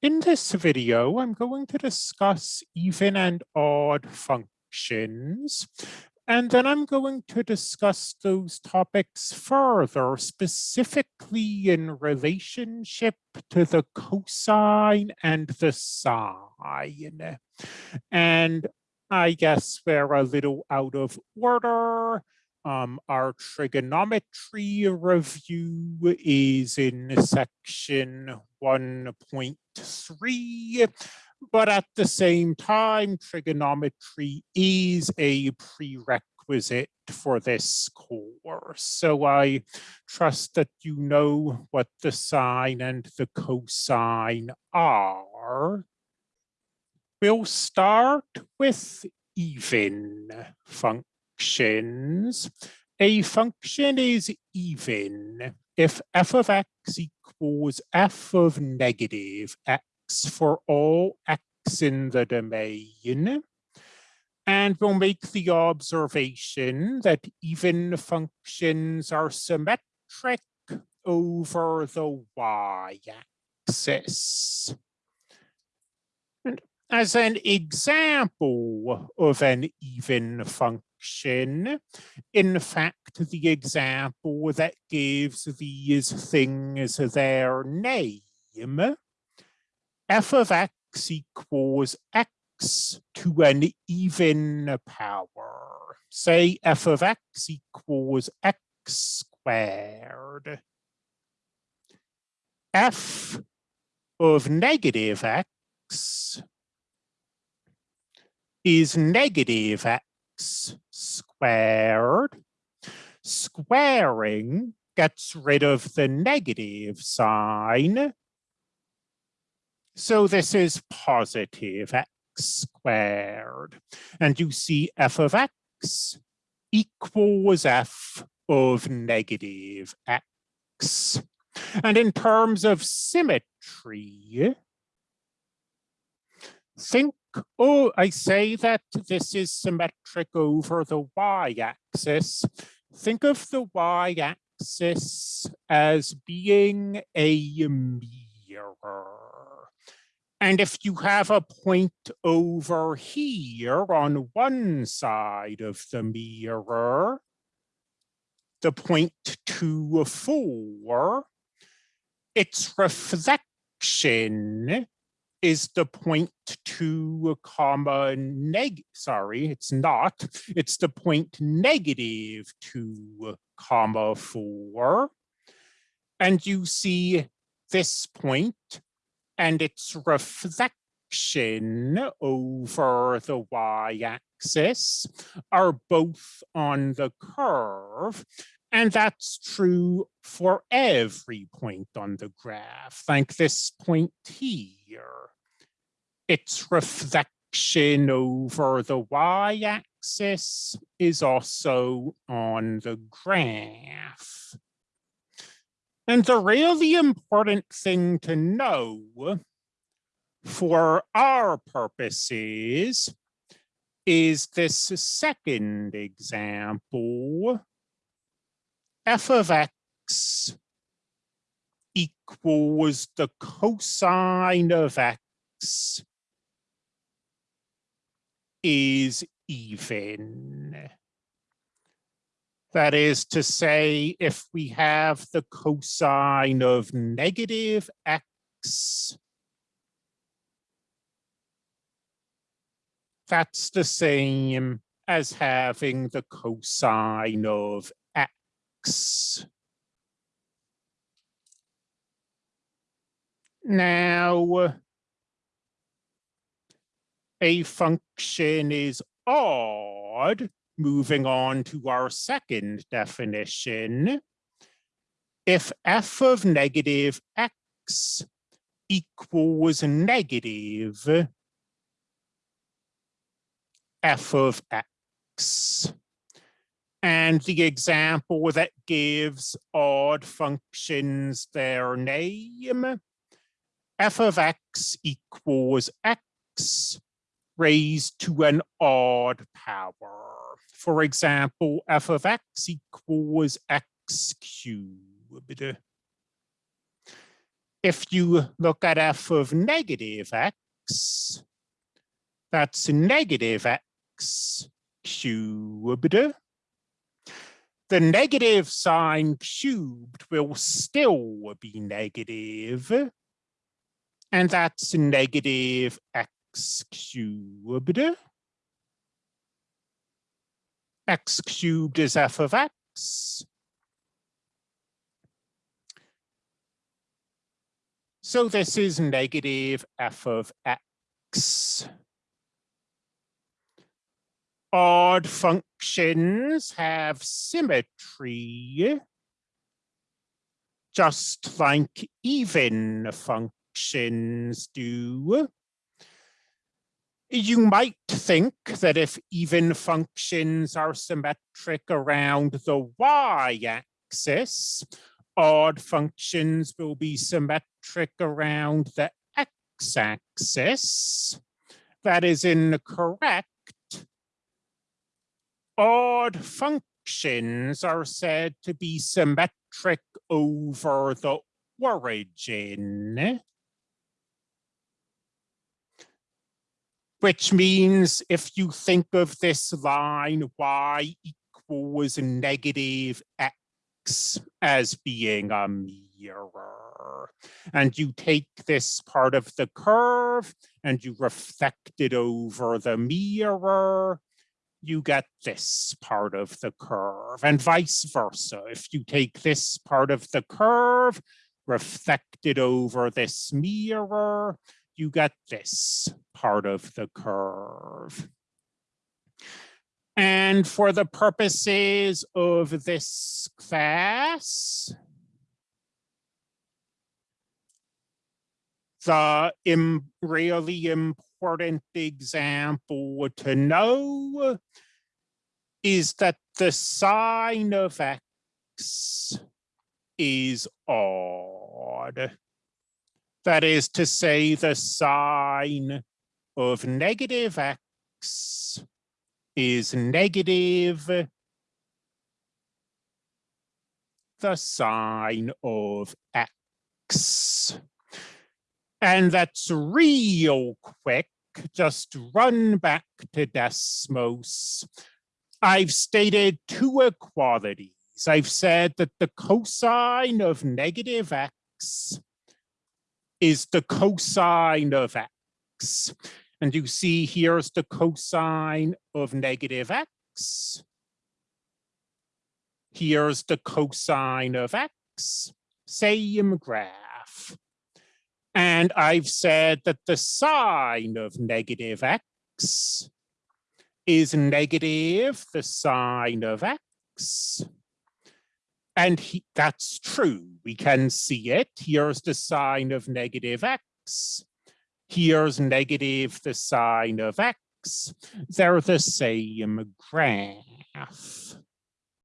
In this video, I'm going to discuss even and odd functions, and then I'm going to discuss those topics further, specifically in relationship to the cosine and the sine. And I guess we're a little out of order. Um, our trigonometry review is in section 1.3, but at the same time, trigonometry is a prerequisite for this course. So I trust that you know what the sine and the cosine are. We'll start with even function functions, a function is even if f of x equals f of negative x for all x in the domain. And we'll make the observation that even functions are symmetric over the y-axis. And as an example of an even function, In fact, the example that gives these things their name, f of x equals x to an even power. Say f of x equals x squared. f of negative x is negative x squared. Squaring gets rid of the negative sign. So this is positive x squared. And you see f of x equals f of negative x. And in terms of symmetry, think oh, I say that this is symmetric over the y-axis. Think of the y-axis as being a mirror. And if you have a point over here on one side of the mirror, the point two, four, its reflection is the point two comma neg, sorry, it's not, it's the point negative two comma four. And you see this point and its reflection over the y-axis are both on the curve. And that's true for every point on the graph, like this point here. Its reflection over the y-axis is also on the graph. And the really important thing to know for our purposes is this second example f of x equals the cosine of x is even. That is to say, if we have the cosine of negative x, that's the same as having the cosine of now, a function is odd, moving on to our second definition. If f of negative x equals negative f of x. And the example that gives odd functions their name, f of x equals x raised to an odd power. For example, f of x equals x cubed. if you look at f of negative x, that's negative x cubed. The negative sign cubed will still be negative, and that's negative x cubed. x cubed is f of x. So this is negative f of x. Odd functions have symmetry, just like even functions do. You might think that if even functions are symmetric around the y-axis, odd functions will be symmetric around the x-axis. That is incorrect. Odd functions are said to be symmetric over the origin. Which means if you think of this line y equals negative x as being a mirror. And you take this part of the curve and you reflect it over the mirror, you get this part of the curve and vice versa. If you take this part of the curve, reflect it over this mirror, you get this part of the curve. And for the purposes of this class, the Im really important example to know is that the sine of x is odd. That is to say the sine of negative x is negative the sine of x. And that's real quick. Just run back to Desmos. I've stated two equalities. I've said that the cosine of negative x is the cosine of x. And you see here's the cosine of negative x. Here's the cosine of x, same graph. And I've said that the sine of negative x is negative the sine of x. And he, that's true. We can see it. Here's the sine of negative x. Here's negative the sine of x. They're the same graph.